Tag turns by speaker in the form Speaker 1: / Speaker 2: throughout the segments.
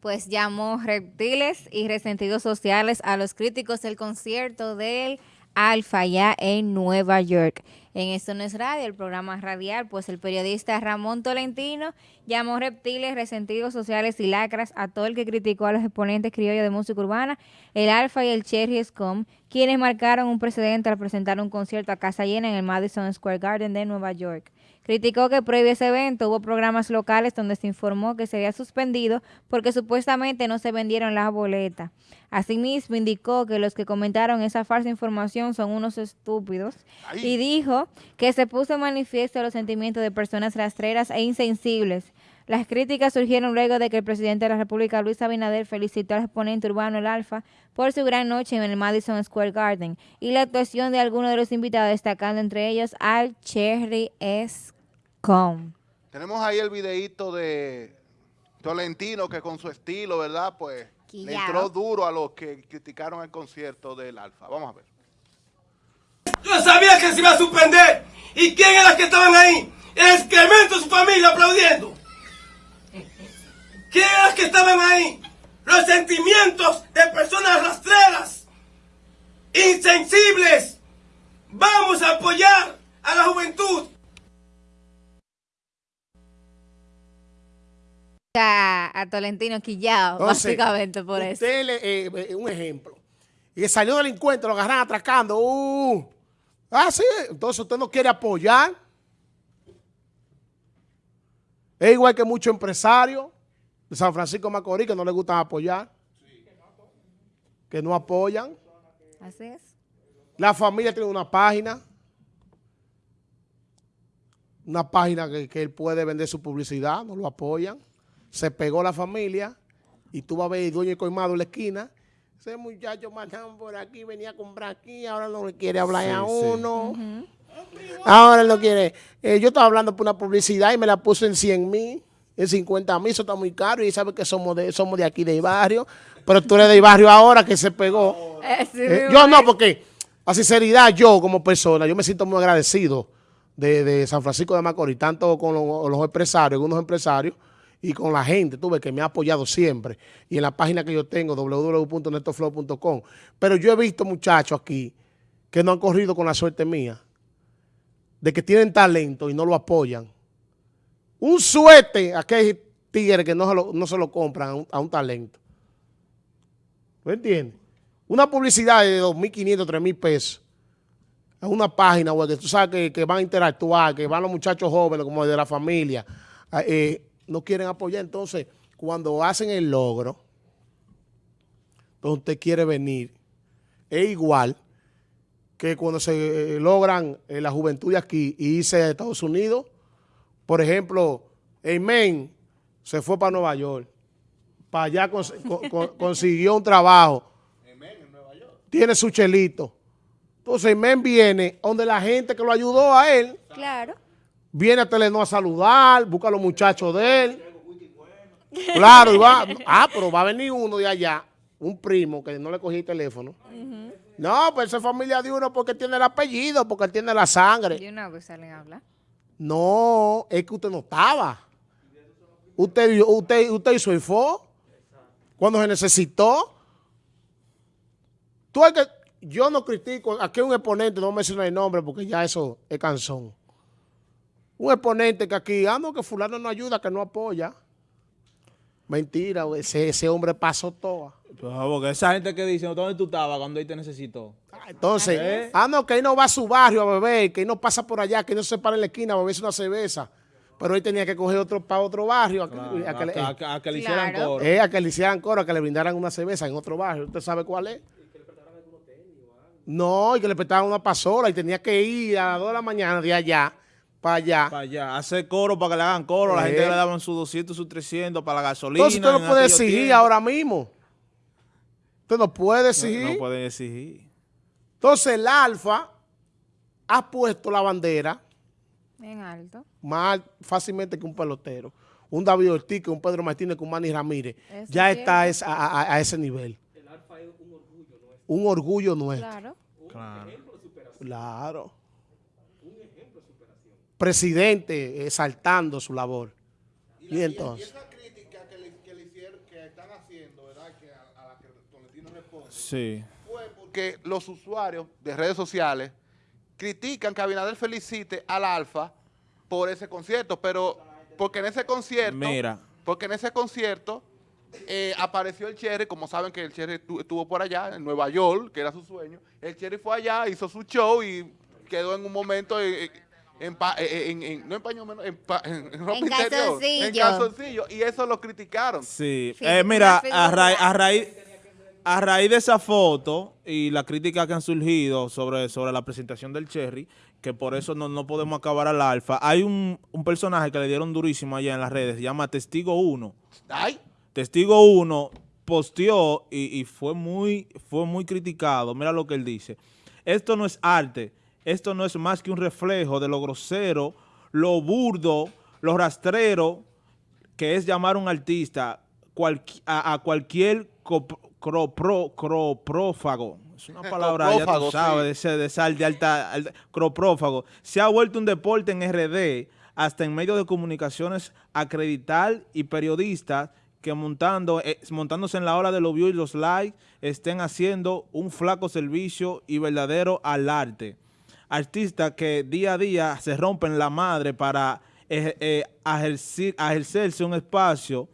Speaker 1: Pues llamó reptiles y resentidos sociales a los críticos del concierto del Alfa ya en Nueva York. En Esto no es radio, el programa radial, pues el periodista Ramón Tolentino llamó reptiles, resentidos sociales y lacras a todo el que criticó a los exponentes criollos de música urbana, el Alfa y el Cherry Scum, quienes marcaron un precedente al presentar un concierto a casa llena en el Madison Square Garden de Nueva York. Criticó que previo a ese evento hubo programas locales donde se informó que sería suspendido porque supuestamente no se vendieron las boletas. Asimismo, indicó que los que comentaron esa falsa información son unos estúpidos y dijo que se puso en manifiesto los sentimientos de personas rastreras e insensibles. Las críticas surgieron luego de que el presidente de la República, Luis Abinader, felicitó al exponente urbano El Alfa por su gran noche en el Madison Square Garden y la actuación de algunos de los invitados, destacando entre ellos al Cherry S.
Speaker 2: Tenemos ahí el videíto de Tolentino que con su estilo, ¿verdad? Pues le entró duro a los que criticaron el concierto del Alfa. Vamos a ver.
Speaker 3: Yo sabía que se iba a suspender. ¿Y quién eran que estaban ahí? El excremento de su familia aplaudiendo. ¿Quién eran que estaban ahí? Los sentimientos de personas rastreras, insensibles. Vamos a apoyar a la juventud
Speaker 1: a, Tolentino quillado, básicamente por eso.
Speaker 4: Eh, eh, un ejemplo. Y salió delincuente, lo agarran atracando. Uh. Ah, sí. Entonces usted no quiere apoyar. Es igual que muchos empresarios de San Francisco Macorís que no les gustan apoyar. Que no apoyan.
Speaker 1: Así es.
Speaker 4: La familia tiene una página. Una página que, que él puede vender su publicidad, no lo apoyan se pegó la familia y tú vas a ver el dueño de Coimado en la esquina. Ese muchacho mataban por aquí, venía a comprar aquí, ahora no le quiere hablar a uno. Ahora no quiere. Eh, yo estaba hablando por una publicidad y me la puso en 100 mil, en 50 mil, eso está muy caro y sabe que somos de, somos de aquí, del barrio. Pero tú eres del barrio ahora que se pegó. Eh, eh, yo no, porque a sinceridad yo como persona, yo me siento muy agradecido de, San Francisco de Macorís, tanto con los, los empresarios, algunos empresarios, y con la gente, tuve que me ha apoyado siempre. Y en la página que yo tengo, www.netoflow.com. Pero yo he visto muchachos aquí que no han corrido con la suerte mía, de que tienen talento y no lo apoyan. Un suerte a aquel tigre que no se lo, no se lo compran a un, talento. ¿Me entiendes? Una publicidad de 2.500, 3.000 pesos a una página web que tú sabes que, van a interactuar, que van los muchachos jóvenes como de la familia, eh, no quieren apoyar. Entonces, cuando hacen el logro, donde usted quiere venir, es igual que cuando se eh, logran en eh, la juventud aquí y irse a Estados Unidos. Por ejemplo, Amen se fue para Nueva York. Para allá consiguió un trabajo. Tiene su chelito. Entonces, Amen viene donde la gente que lo ayudó a él.
Speaker 1: Claro
Speaker 4: viene a Telenor a saludar, busca a los muchachos de él. Claro, y va, ah, pero va a venir uno de allá, un primo que no le cogí el teléfono. No, pues es familia de uno porque tiene el apellido, porque él tiene la sangre.
Speaker 1: ¿Y una vez salen a hablar?
Speaker 4: No, es que usted no estaba. Usted, usted, usted hizo el fo cuando se necesitó. Tú hay que, yo no critico, aquí un exponente, no menciona el nombre porque ya eso es canzón un exponente que aquí, ah, no, que fulano no ayuda, que no apoya. Mentira, ese, ese hombre pasó todo.
Speaker 5: Pues, porque esa gente que dice, ¿dónde tú estabas cuando él te necesitó?
Speaker 4: Ah, entonces, ¿Eh? ah, no, que él no va a su barrio a beber, que él no pasa por allá, que él no se para en la esquina a beberse una cerveza. Pero él tenía que coger otro para otro barrio. A,
Speaker 5: que, le hicieran coro.
Speaker 4: Eh, a que le hicieran coro, a que le brindaran una cerveza en otro barrio. ¿Usted sabe cuál es? No, y que le prestaran una pasola y tenía que ir a las 2 de la mañana de allá para allá.
Speaker 5: Para allá. Hacer coro para que le hagan coro. La gente le daban sus 200, sus 300 para la gasolina.
Speaker 4: Entonces usted no puede exigir ahora mismo. Usted no puede exigir.
Speaker 5: No, puede exigir.
Speaker 4: Entonces el Alfa ha puesto la bandera.
Speaker 1: En alto.
Speaker 4: Más fácilmente que un pelotero. Un David Ortiz, un Pedro Martínez, que un Manny Ramírez. ya está a, ese nivel. El Alfa es un orgullo nuestro. Un orgullo nuestro.
Speaker 1: Claro.
Speaker 4: Claro. Claro presidente exaltando su labor.
Speaker 2: Y, esa crítica que le, que están haciendo, ¿verdad? Que a, la que Tolentino responde.
Speaker 5: Sí.
Speaker 2: Fue porque los usuarios de redes sociales critican que Abinader felicite al Alfa por ese concierto, pero porque en ese concierto,
Speaker 5: Mira.
Speaker 2: porque en ese concierto eh, apareció el Cherry, como saben que el Cherry estuvo por allá, en Nueva York, que era su sueño, el Cherry fue allá, hizo su show y quedó en un momento en, en, en, no en paño menos, en, en, ropa
Speaker 1: en
Speaker 2: interior,
Speaker 1: calzoncillo.
Speaker 2: en calzoncillo, y eso lo criticaron.
Speaker 5: Sí, eh, mira, a, ra- a raíz a raíz de esa foto y la crítica que han surgido sobre, sobre la presentación del Cherry, que por eso no, no podemos acabar al alfa, hay un, un personaje que le dieron durísimo allá en las redes, se llama Testigo 1.
Speaker 2: Ay,
Speaker 5: Testigo 1 posteó y, y fue, muy, fue muy criticado. Mira lo que él dice. Esto no es arte. Esto no es más que un reflejo de lo grosero, lo burdo, lo rastrero que es llamar a un artista a, a cualquier cropro- croprófago. Es una palabra, ya tú sabes,
Speaker 2: sí.
Speaker 5: de sal de alta, alta- croprófago. Se ha vuelto un deporte en RD, hasta en medios de comunicaciones, acreditar y periodistas que montando, eh, montándose en la hora de los views y los likes, estén haciendo un flaco servicio y verdadero al arte. Artistas que día a día se rompen la madre para eh, eh, ejercerse un espacio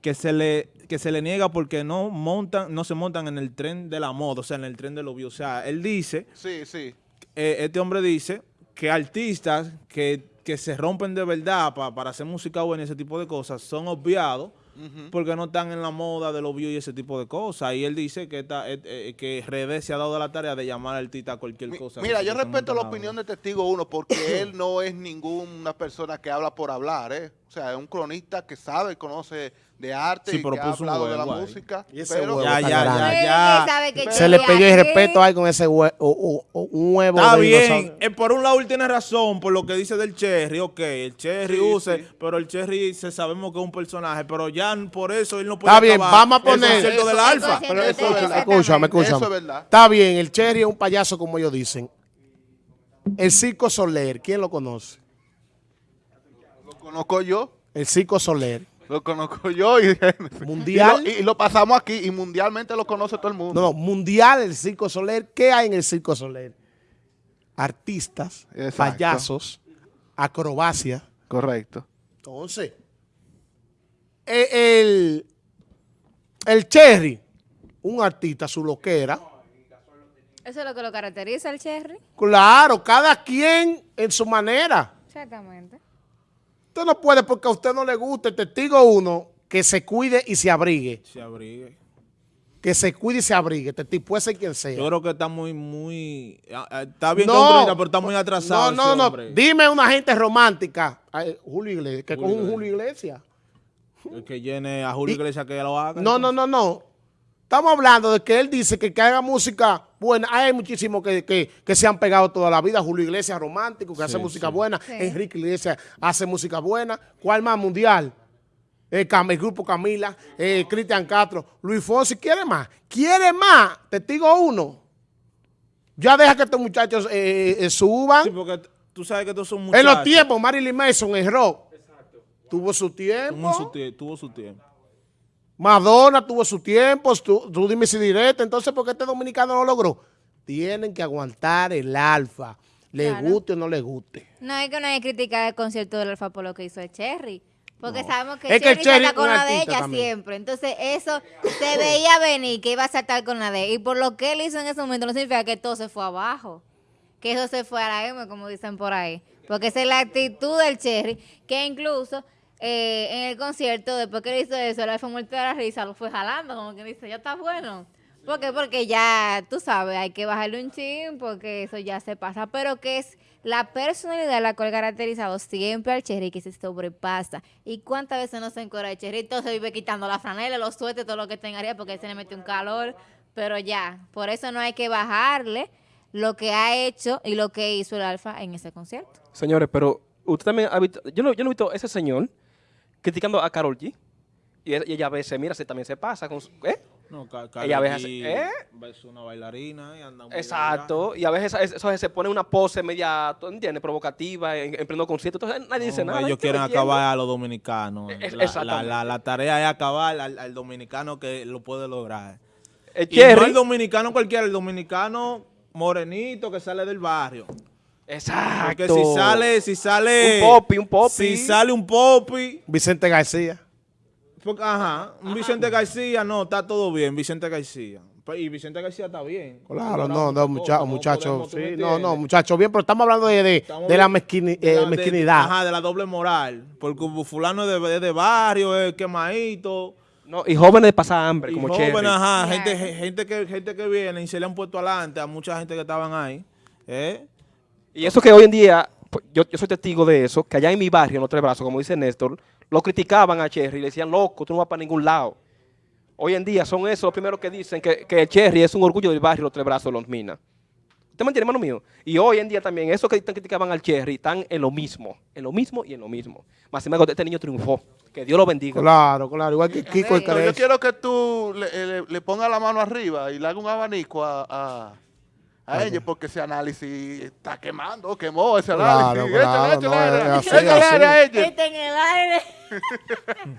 Speaker 5: que se le que se le niega porque no montan no se montan en el tren de la moda, o sea, en el tren de los views. O sea, él dice,
Speaker 2: sí, sí.
Speaker 5: eh, este hombre dice que artistas que, que se rompen de verdad pa- para hacer música buena y ese tipo de cosas son obviados porque no están en la moda de los views y ese tipo de cosas. Y él dice que esta, eh, eh, que Redes se ha dado la tarea de llamar al artista a cualquier
Speaker 2: Mi-
Speaker 5: cosa.
Speaker 2: Mira, yo respeto la opinión de Testigo 1 porque él no es ninguna persona que habla por hablar, ¿eh? O sea, es un cronista que sabe, conoce de arte
Speaker 5: Sí,
Speaker 2: y
Speaker 5: pero
Speaker 2: que ha
Speaker 5: puso un
Speaker 2: hablado de la
Speaker 5: huevo ahí.
Speaker 2: música.
Speaker 4: Y ese
Speaker 2: pero
Speaker 4: huevo
Speaker 5: Ya,
Speaker 4: está
Speaker 5: ya,
Speaker 4: grande.
Speaker 5: ya,
Speaker 4: Se le pidió el respeto ahí con ese hue- o- o- o- un huevo.
Speaker 5: Está
Speaker 4: de
Speaker 5: bien, eh, por un lado él tiene razón por lo que dice del Cherry, ok, el Cherry
Speaker 2: Sí,
Speaker 5: use,
Speaker 2: sí.
Speaker 5: pero el Cherry se sabemos que es un personaje, pero ya por eso él no puede
Speaker 4: Está bien, vamos a
Speaker 5: el
Speaker 4: poner-
Speaker 5: del
Speaker 2: Eso-
Speaker 5: Alfa.
Speaker 1: eso-
Speaker 2: Pero eso es verdad.
Speaker 1: Exactamente.
Speaker 4: Escúchame, escúchame.
Speaker 2: Eso es verdad.
Speaker 4: Está bien, el Cherry es un payaso como ellos dicen. El Circo Soler, ¿quién lo conoce?
Speaker 2: Lo conozco yo,
Speaker 4: El Circo Soler.
Speaker 2: lo conozco yo y,
Speaker 4: Mundial.
Speaker 2: y lo, y lo pasamos aquí y mundialmente lo conoce todo el mundo.
Speaker 4: No, no, mundial el Circo Soler. ¿Qué hay en el Circo Soler? Artistas,
Speaker 2: Exacto.
Speaker 4: payasos, acrobacia.
Speaker 2: Correcto.
Speaker 4: Entonces, eh, el, el Cherry, un artista, su loquera.
Speaker 1: Eso es lo que lo caracteriza al Cherry.
Speaker 4: Claro, cada quien en su manera.
Speaker 1: Exactamente.
Speaker 4: Usted no puede porque a usted no le gusta el testigo uno que se cuide y se abrigue.
Speaker 5: Se abrigue.
Speaker 4: Que se cuide y se abrigue. Testigo puede ser quien sea.
Speaker 5: Yo creo que está muy, muy, ah, ah, está bien
Speaker 4: No,
Speaker 5: pero está muy atrasado
Speaker 4: No, no, no. Dime una gente romántica. Ay, Julio Iglesias, que con un. Julio Iglesias.
Speaker 5: El que llene a Julio
Speaker 4: Y-
Speaker 5: Iglesias que lo haga.
Speaker 4: No, no, no, no. Estamos hablando de que él dice que, que haga música buena. Hay muchísimos que, que, que se han pegado toda la vida. Julio Iglesias romántico, que hace música
Speaker 5: sí.
Speaker 4: buena.
Speaker 1: Sí.
Speaker 4: Enrique Iglesias hace música buena. ¿Cuál más mundial? Eh, Cam- el grupo Camila, eh, Cristian Castro, Luis Fonsi, ¿quiere más? ¿Quiere más? Testigo uno. Ya deja que estos muchachos eh, eh, suban.
Speaker 5: Sí, porque tú sabes que estos son muchachos.
Speaker 4: en los tiempos, Marilyn Manson en rock. Tuvo su tiempo.
Speaker 5: Tuvo su, tie- tuvo su tiempo.
Speaker 4: Madonna tuvo su tiempo, tú, tú dime si directo, entonces ¿por qué este dominicano no lo logró? Tienen que aguantar el alfa, le
Speaker 1: Claro.
Speaker 4: guste o no le guste.
Speaker 1: No hay que no hay que criticar el concierto del Alfa por lo que hizo el Cherry. Porque sabemos que
Speaker 4: Es que el
Speaker 1: Cherry salta
Speaker 4: es
Speaker 1: con la de ella
Speaker 4: también.
Speaker 1: siempre. Entonces eso se veía venir que iba a saltar con la de ella. Y por lo que él hizo en ese momento no significa que todo se fue abajo. Que eso se fue a la M, como dicen por ahí. Porque esa es la actitud del Cherry, que incluso eh, en el concierto, después que él hizo eso, el Alfa muerto de la risa, lo fue jalando, como que dice, ya está bueno. ¿Por qué? Porque ya, tú sabes, hay que bajarle un chin, porque eso ya se pasa. Pero que es la personalidad la cual ha caracterizado siempre al Cherry, que se sobrepasa. ¿Y cuántas veces no se encora el Cherry? Se vive quitando la franela, los suetes, todo lo que tenga porque se le mete un calor. Pero ya, por eso no hay que bajarle lo que ha hecho y lo que hizo el Alfa en ese concierto.
Speaker 6: Señores, pero usted también ha visto, yo no, yo no he visto ese señor criticando a Carol G. Y, y ella a veces, mira, se también se pasa con su, ¿eh?
Speaker 5: No,
Speaker 6: a veces-
Speaker 5: G
Speaker 6: ¿eh?
Speaker 5: una bailarina y anda muy
Speaker 6: Exacto, y a veces eso se pone una pose media, ¿tú entiendes? Provocativa en, en pleno concierto. Entonces nadie dice nada.
Speaker 5: ellos
Speaker 6: ¿qué
Speaker 5: quieren acabar a los dominicanos.
Speaker 6: Es-
Speaker 5: La- la, la- la tarea es acabar al, al dominicano que lo puede lograr.
Speaker 6: El
Speaker 5: Y no el dominicano cualquiera, el dominicano morenito que sale del barrio.
Speaker 6: Exacto.
Speaker 5: Porque si sale, si sale...
Speaker 6: Un popi, un popi.
Speaker 5: Si sale un popi...
Speaker 4: Vicente García.
Speaker 5: porque, ajá, un Vicente García, no, está todo bien, Vicente García. Pues, Y Vicente García está bien.
Speaker 4: Claro, no, no, muchachos,
Speaker 5: podemos, ¿tú me
Speaker 4: sí, no, no, muchachos, bien, pero estamos hablando de, de,
Speaker 5: Estamos
Speaker 4: de la, mezquini-
Speaker 5: De
Speaker 4: eh,
Speaker 5: de-
Speaker 4: mezquinidad.
Speaker 5: ajá, de la doble moral. Porque fulano es de, barrio, es quemadito.
Speaker 6: No, y jóvenes de pasar hambre,
Speaker 5: Y
Speaker 6: como
Speaker 5: jóvenes,
Speaker 6: Cherry.
Speaker 5: ajá, gente, gente, que, gente que viene y se le han puesto adelante a mucha gente que estaban ahí. ¿eh?
Speaker 6: Y eso que hoy en día, pues, yo, yo soy testigo de eso, que allá en mi barrio, en los tres brazos, como dice Néstor, lo criticaban a Cherry y le decían, loco, tú no vas para ningún lado. Hoy en día son esos los primeros que dicen que, que Cherry es un orgullo del barrio, los tres brazos, los minas. ¿Usted me entiende, hermano mío? Y hoy en día también, esos que criticaban al Cherry están en lo mismo, en lo mismo y en lo mismo. Más sin embargo, este niño triunfó. Que Dios lo bendiga.
Speaker 4: Claro, claro, igual que Kiko el
Speaker 2: yo quiero que tú le, le, le pongas la mano arriba y le hagas un abanico a, a, a ellos porque ese análisis está quemando, quemó ese
Speaker 4: Claro,
Speaker 2: análisis.
Speaker 4: claro,
Speaker 2: Échale,
Speaker 4: no,
Speaker 2: échale,
Speaker 4: es así,
Speaker 2: échale
Speaker 4: así.
Speaker 2: a ellos.
Speaker 1: Este en el aire.